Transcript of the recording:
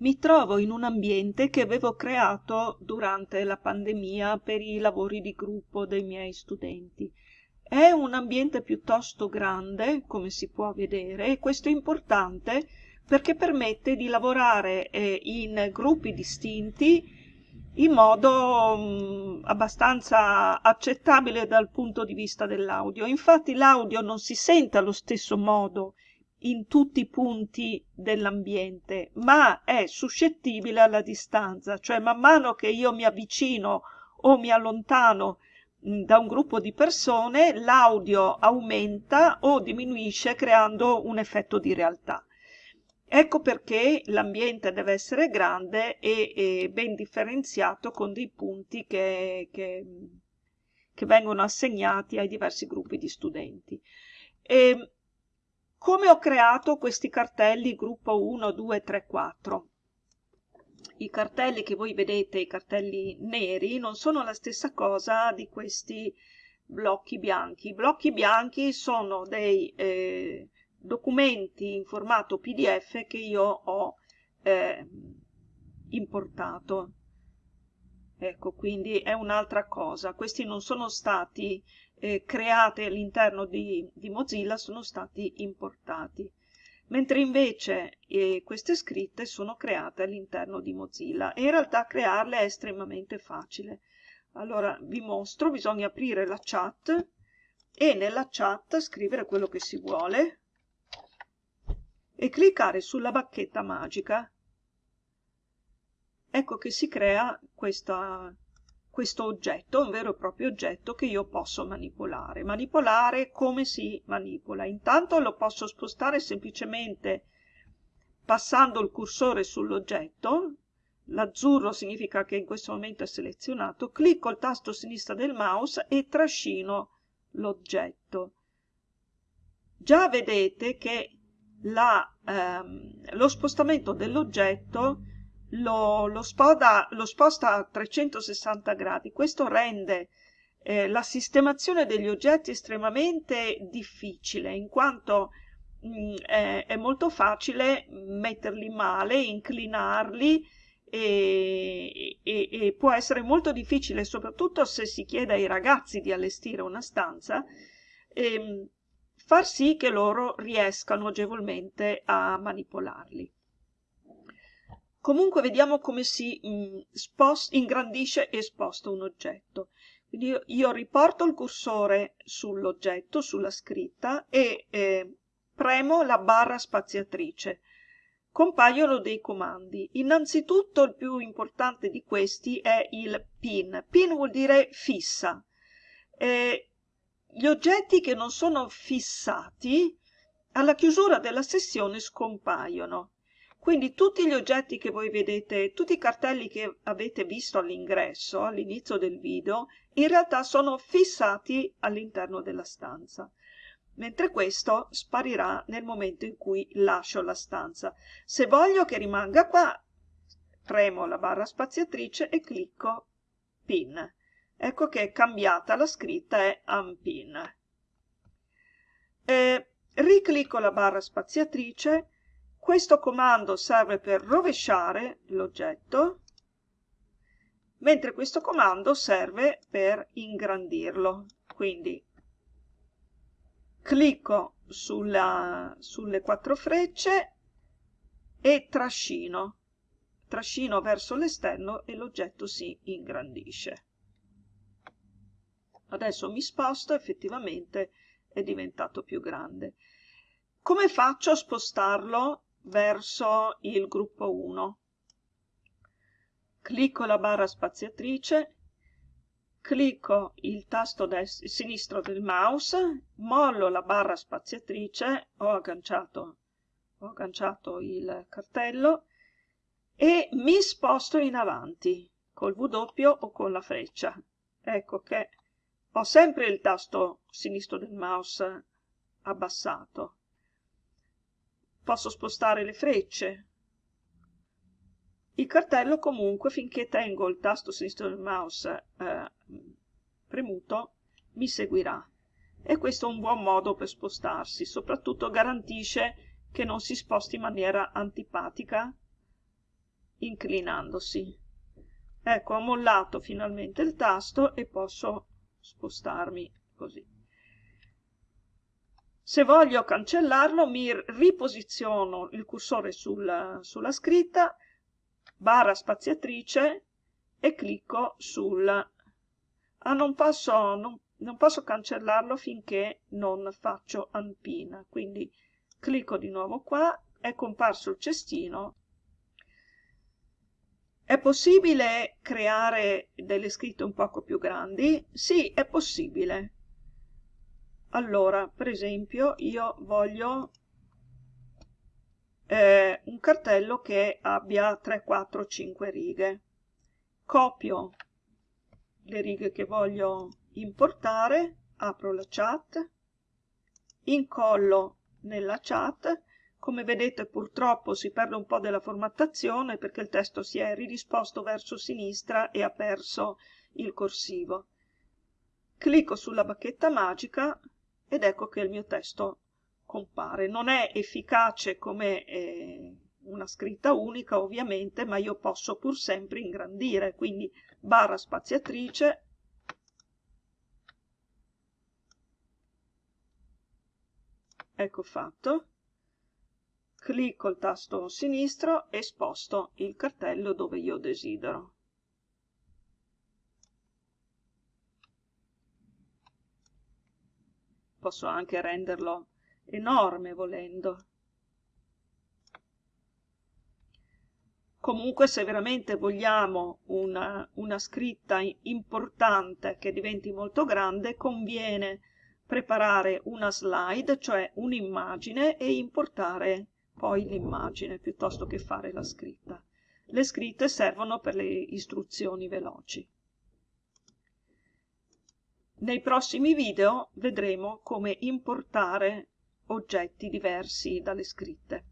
mi trovo in un ambiente che avevo creato durante la pandemia per i lavori di gruppo dei miei studenti. È un ambiente piuttosto grande, come si può vedere, e questo è importante perché permette di lavorare eh, in gruppi distinti in modo mh, mm, abbastanza accettabile dal punto di vista dell'audio. Infatti l'audio non si sente allo stesso modo in tutti i punti dell'ambiente, ma è suscettibile alla distanza, cioè man mano che io mi avvicino o mi allontano da un gruppo di persone, l'audio aumenta o diminuisce creando un effetto di realtà. Ecco perché l'ambiente deve essere grande e, e, ben differenziato con dei punti che, che, che vengono assegnati ai diversi gruppi di studenti. E, come ho creato questi cartelli gruppo 1, 2, 3, 4? I cartelli che voi vedete, i cartelli neri, non sono la stessa cosa di questi blocchi bianchi. I blocchi bianchi sono dei eh, documenti in formato PDF che io ho eh, importato. Ecco, quindi è un'altra cosa. Questi non sono stati eh, create all'interno di, di, Mozilla sono stati importati, mentre invece eh, queste scritte sono create all'interno di Mozilla e in realtà crearle è estremamente facile. Allora vi mostro, bisogna aprire la chat e nella chat scrivere quello che si vuole e cliccare sulla bacchetta magica. Ecco che si crea questa, questo oggetto, un vero e proprio oggetto che io posso manipolare. Manipolare come si manipola? Intanto lo posso spostare semplicemente passando il cursore sull'oggetto, l'azzurro significa che in questo momento è selezionato, clicco il tasto sinistra del mouse e trascino l'oggetto. Già vedete che la, ehm, lo spostamento dell'oggetto lo, lo, spoda, lo sposta a 360 gradi. Questo rende eh, la sistemazione degli oggetti estremamente difficile, in quanto mh, mm, è, è, molto facile metterli male, inclinarli e, e, e, può essere molto difficile, soprattutto se si chiede ai ragazzi di allestire una stanza, ehm, far sì che loro riescano agevolmente a manipolarli. Comunque vediamo come si mh, mm, spost, ingrandisce e sposta un oggetto. Quindi io, io riporto il cursore sull'oggetto, sulla scritta e eh, premo la barra spaziatrice. Compaiono dei comandi. Innanzitutto il più importante di questi è il pin. Pin vuol dire fissa. Eh, gli oggetti che non sono fissati alla chiusura della sessione scompaiono. Quindi tutti gli oggetti che voi vedete, tutti i cartelli che avete visto all'ingresso, all'inizio del video, in realtà sono fissati all'interno della stanza, mentre questo sparirà nel momento in cui lascio la stanza. Se voglio che rimanga qua, premo la barra spaziatrice e clicco Pin. Ecco che è cambiata la scritta, è Unpin. Eh, riclicco la barra spaziatrice questo comando serve per rovesciare l'oggetto, mentre questo comando serve per ingrandirlo. Quindi clicco sulla, sulle quattro frecce e trascino. Trascino verso l'esterno e l'oggetto si ingrandisce. Adesso mi sposto, effettivamente è diventato più grande. Come faccio a spostarlo verso il gruppo 1. Clicco la barra spaziatrice, clicco il tasto sinistro del mouse, mollo la barra spaziatrice, ho agganciato, ho agganciato il cartello e mi sposto in avanti col W o con la freccia. Ecco che ho sempre il tasto sinistro del mouse abbassato posso spostare le frecce. Il cartello comunque finché tengo il tasto sinistro del mouse eh, premuto mi seguirà e questo è un buon modo per spostarsi, soprattutto garantisce che non si sposti in maniera antipatica inclinandosi. Ecco, ho mollato finalmente il tasto e posso spostarmi così. Se voglio cancellarlo mi riposiziono il cursore sul, sulla scritta, barra spaziatrice e clicco sul... Ah, non posso, non, non posso cancellarlo finché non faccio unpin, quindi clicco di nuovo qua, è comparso il cestino è possibile creare delle scritte un poco più grandi? Sì, è possibile. Allora, per esempio, io voglio eh, un cartello che abbia 3, 4, 5 righe. Copio le righe che voglio importare, apro la chat, incollo nella chat come vedete purtroppo si perde un po' della formattazione perché il testo si è ridisposto verso sinistra e ha perso il corsivo. Clicco sulla bacchetta magica ed ecco che il mio testo compare. Non è efficace come eh, una scritta unica ovviamente, ma io posso pur sempre ingrandire, quindi barra spaziatrice, ecco fatto clicco il tasto sinistro e sposto il cartello dove io desidero. Posso anche renderlo enorme volendo. Comunque se veramente vogliamo una, una scritta importante che diventi molto grande, conviene preparare una slide, cioè un'immagine, e importare poi l'immagine piuttosto che fare la scritta. Le scritte servono per le istruzioni veloci. Nei prossimi video vedremo come importare oggetti diversi dalle scritte.